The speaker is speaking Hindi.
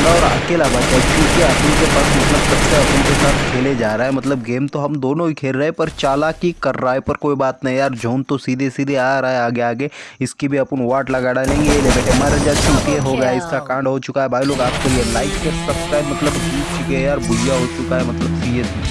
बंदा और अकेला बचा है क्योंकि अपन के पास मतलब तब से अपन के साथ खेले जा रहा है। मतलब गेम तो हम दोनों ही खेल रहे हैं, पर चालाकी कर रहा है, पर कोई बात नहीं यार, जोन तो सीधे सीधे आ रहा है आगे आगे इसकी भी अपन वाट लगा डालेंगे। ये बेटे मर जा चुके हो गया, इसका कांड हो चुका है। भाई लोग, आपको ये लाइक कर सब्सक्राइब मतलब जीत चुके हैं यार भुया हो चुका है मतलब सीरियसली